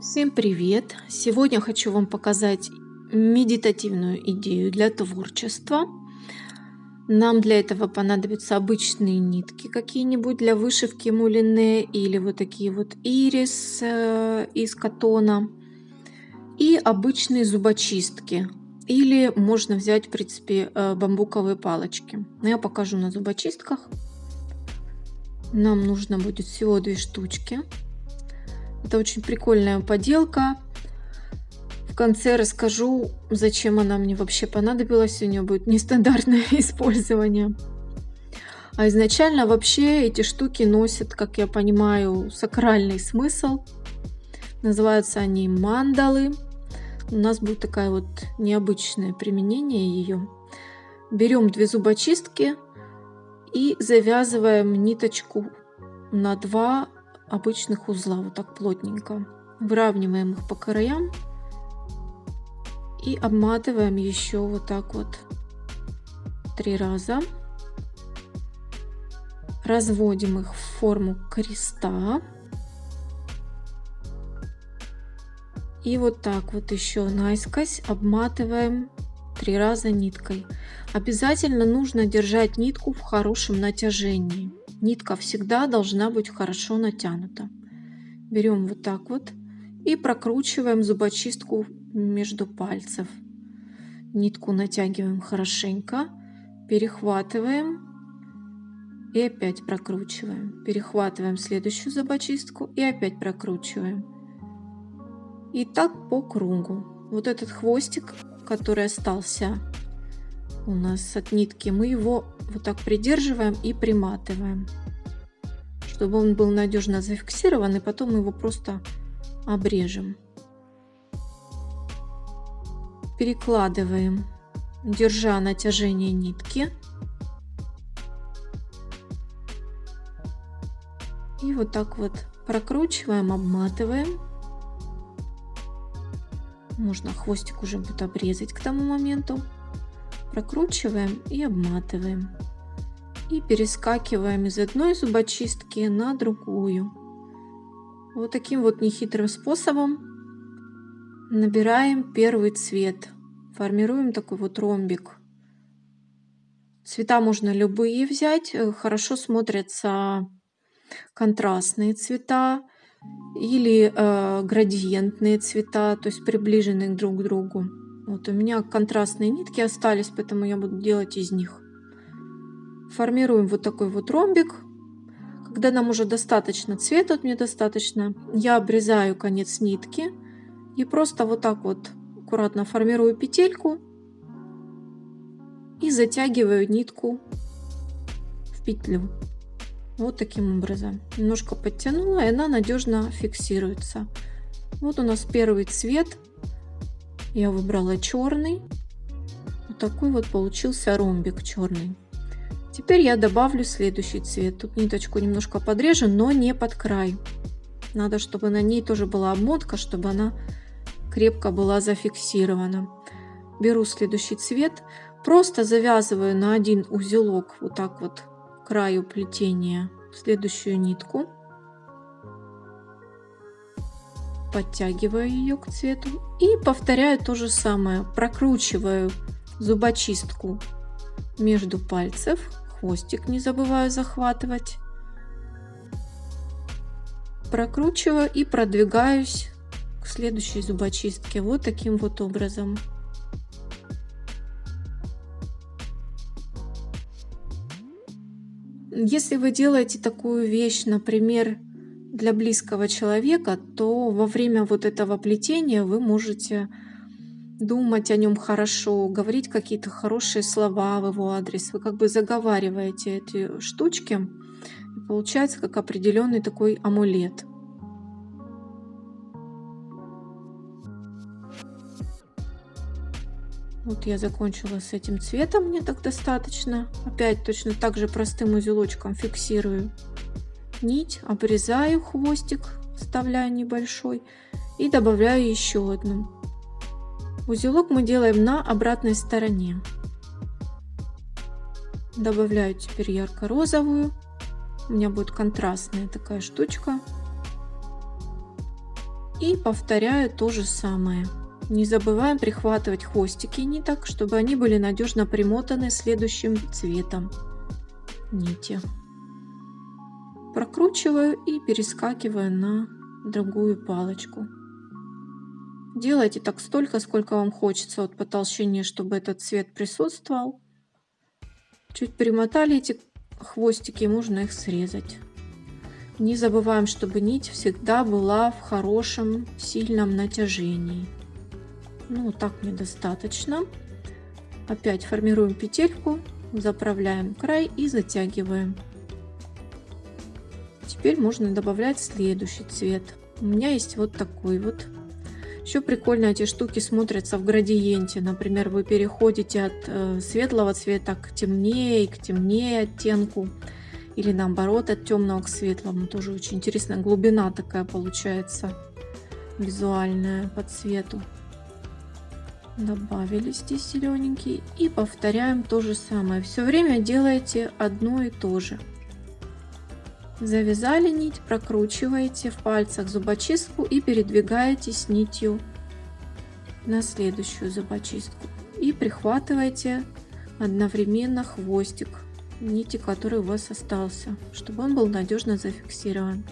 Всем привет! Сегодня хочу вам показать медитативную идею для творчества. Нам для этого понадобятся обычные нитки какие-нибудь для вышивки мулине или вот такие вот ирис э, из катона и обычные зубочистки или можно взять в принципе э, бамбуковые палочки. Я покажу на зубочистках. Нам нужно будет всего две штучки. Это очень прикольная поделка. В конце расскажу, зачем она мне вообще понадобилась. У нее будет нестандартное использование. А изначально вообще эти штуки носят, как я понимаю, сакральный смысл. Называются они мандалы. У нас будет такое вот необычное применение ее. Берем две зубочистки и завязываем ниточку на два обычных узла, вот так плотненько. Выравниваем их по краям и обматываем еще вот так вот три раза. Разводим их в форму креста. И вот так вот еще наискось обматываем три раза ниткой. Обязательно нужно держать нитку в хорошем натяжении. Нитка всегда должна быть хорошо натянута. Берем вот так вот и прокручиваем зубочистку между пальцев. Нитку натягиваем хорошенько, перехватываем и опять прокручиваем. Перехватываем следующую зубочистку и опять прокручиваем. И так по кругу. Вот этот хвостик, который остался у нас от нитки, мы его вот так придерживаем и приматываем, чтобы он был надежно зафиксирован, и потом мы его просто обрежем. Перекладываем, держа натяжение нитки. И вот так вот прокручиваем, обматываем. Можно хвостик уже будет обрезать к тому моменту прокручиваем и обматываем. И перескакиваем из одной зубочистки на другую. Вот таким вот нехитрым способом набираем первый цвет. Формируем такой вот ромбик. Цвета можно любые взять. Хорошо смотрятся контрастные цвета или э, градиентные цвета, то есть приближенные друг к другу. Вот у меня контрастные нитки остались, поэтому я буду делать из них. Формируем вот такой вот ромбик. Когда нам уже достаточно цвета, вот мне достаточно, я обрезаю конец нитки и просто вот так вот аккуратно формирую петельку и затягиваю нитку в петлю. Вот таким образом. Немножко подтянула, и она надежно фиксируется. Вот у нас первый цвет я выбрала черный. Вот такой вот получился ромбик черный. Теперь я добавлю следующий цвет. Тут ниточку немножко подрежу, но не под край. Надо, чтобы на ней тоже была обмотка, чтобы она крепко была зафиксирована. Беру следующий цвет, просто завязываю на один узелок вот так вот краю плетения следующую нитку подтягиваю ее к цвету и повторяю то же самое. Прокручиваю зубочистку между пальцев, хвостик не забываю захватывать. Прокручиваю и продвигаюсь к следующей зубочистке вот таким вот образом. Если вы делаете такую вещь, например, для близкого человека, то во время вот этого плетения вы можете думать о нем хорошо, говорить какие-то хорошие слова в его адрес. Вы как бы заговариваете эти штучки, и получается как определенный такой амулет. Вот я закончила с этим цветом, мне так достаточно. Опять точно так же простым узелочком фиксирую нить, обрезаю хвостик, вставляю небольшой и добавляю еще одну. Узелок мы делаем на обратной стороне. Добавляю теперь ярко-розовую. У меня будет контрастная такая штучка. И повторяю то же самое. Не забываем прихватывать хвостики ниток, чтобы они были надежно примотаны следующим цветом нити. Прокручиваю и перескакиваю на другую палочку. Делайте так столько, сколько вам хочется вот по толщине, чтобы этот цвет присутствовал. Чуть примотали эти хвостики, можно их срезать. Не забываем, чтобы нить всегда была в хорошем, сильном натяжении. Ну, так мне достаточно. Опять формируем петельку, заправляем край и затягиваем. Теперь можно добавлять следующий цвет. У меня есть вот такой вот. Еще прикольно эти штуки смотрятся в градиенте. Например, вы переходите от э, светлого цвета к темнее, к темнее оттенку. Или наоборот, от темного к светлому. Тоже очень интересная глубина такая получается визуальная по цвету. Добавили здесь зелененький. И повторяем то же самое. Все время делаете одно и то же. Завязали нить, прокручиваете в пальцах зубочистку и передвигаете с нитью на следующую зубочистку. И прихватываете одновременно хвостик нити, который у вас остался, чтобы он был надежно зафиксирован.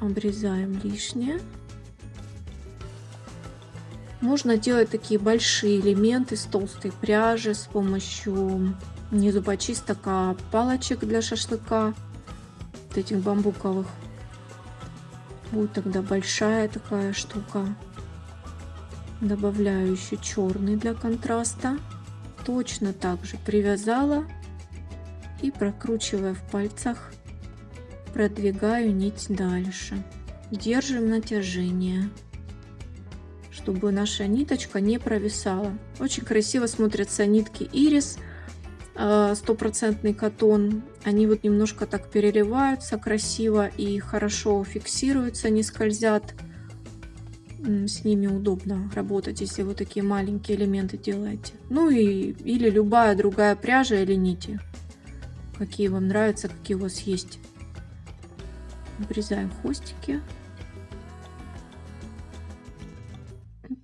Обрезаем лишнее. Можно делать такие большие элементы с толстой пряжи с помощью не зубочисток, а палочек для шашлыка, вот этих бамбуковых. Будет тогда большая такая штука. Добавляю еще черный для контраста. Точно так же привязала и прокручивая в пальцах, продвигаю нить дальше. Держим натяжение чтобы наша ниточка не провисала. Очень красиво смотрятся нитки ирис, э, стопроцентный катон. Они вот немножко так переливаются красиво и хорошо фиксируются, не скользят. С ними удобно работать, если вы такие маленькие элементы делаете. Ну и или любая другая пряжа или нити. Какие вам нравятся, какие у вас есть. Обрезаем хвостики.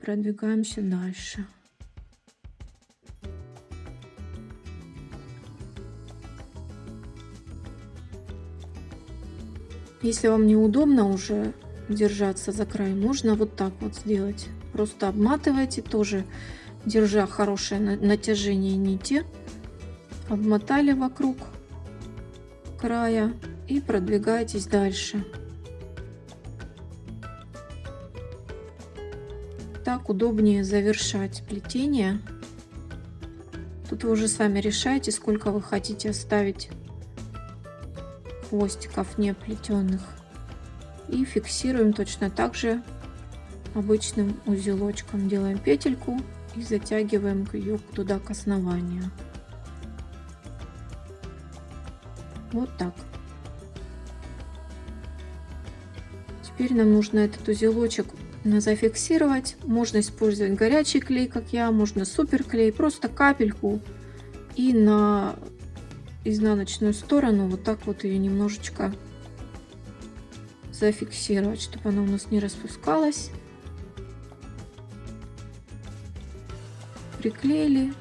Продвигаемся дальше. Если вам неудобно уже держаться за край, можно вот так вот сделать. Просто обматывайте тоже, держа хорошее натяжение нити. Обмотали вокруг края и продвигаетесь дальше. Так удобнее завершать плетение. Тут вы уже сами решаете, сколько вы хотите оставить хвостиков не плетенных. И фиксируем точно так же обычным узелочком. Делаем петельку и затягиваем ее туда к основанию. Вот так. Теперь нам нужно этот узелочек зафиксировать. Можно использовать горячий клей, как я, можно суперклей, просто капельку и на изнаночную сторону вот так вот ее немножечко зафиксировать, чтобы она у нас не распускалась. Приклеили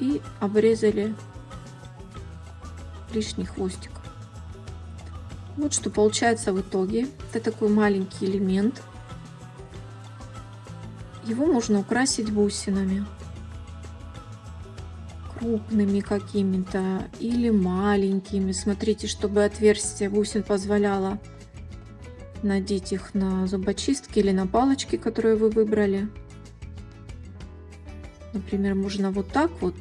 и обрезали лишний хвостик. Вот что получается в итоге. Это такой маленький элемент. Его можно украсить бусинами. Крупными какими-то или маленькими. Смотрите, чтобы отверстие бусин позволяло надеть их на зубочистки или на палочки, которые вы выбрали. Например, можно вот так вот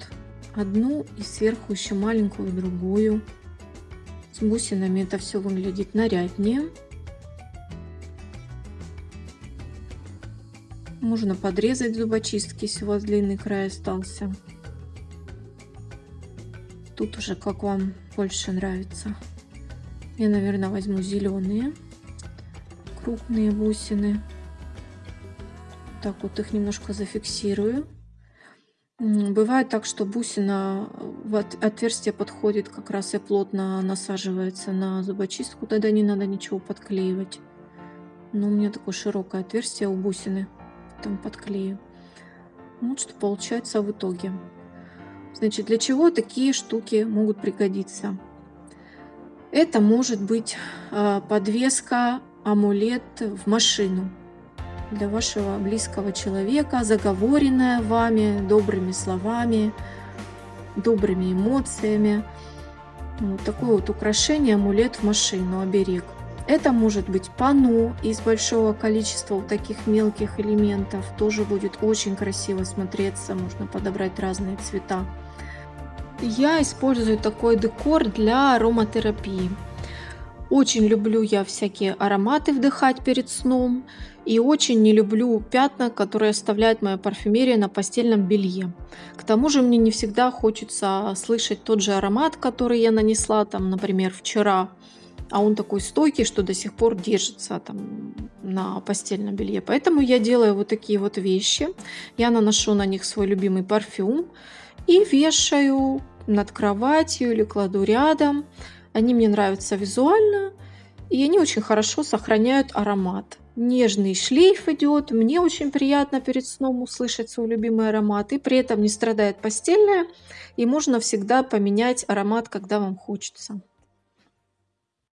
одну и сверху еще маленькую другую. С бусинами это все выглядит наряднее. Можно подрезать зубочистки, если у вас длинный край остался. Тут уже как вам больше нравится. Я, наверное, возьму зеленые крупные бусины. Так вот их немножко зафиксирую. Бывает так, что бусина в отверстие подходит как раз и плотно насаживается на зубочистку, тогда не надо ничего подклеивать. Но у меня такое широкое отверстие у бусины, там подклею. Вот что получается в итоге. Значит, для чего такие штуки могут пригодиться? Это может быть а, подвеска, амулет в машину для вашего близкого человека, заговоренная вами добрыми словами, добрыми эмоциями. Вот такое вот украшение, амулет в машину, оберег. Это может быть пану из большого количества вот таких мелких элементов. Тоже будет очень красиво смотреться. Можно подобрать разные цвета. Я использую такой декор для ароматерапии. Очень люблю я всякие ароматы вдыхать перед сном. И очень не люблю пятна, которые оставляет моя парфюмерия на постельном белье. К тому же мне не всегда хочется слышать тот же аромат, который я нанесла, там, например, вчера. А он такой стойкий, что до сих пор держится там, на постельном белье. Поэтому я делаю вот такие вот вещи. Я наношу на них свой любимый парфюм и вешаю над кроватью или кладу рядом. Они мне нравятся визуально, и они очень хорошо сохраняют аромат. Нежный шлейф идет, мне очень приятно перед сном услышать свой любимый аромат, и при этом не страдает постельная, и можно всегда поменять аромат, когда вам хочется.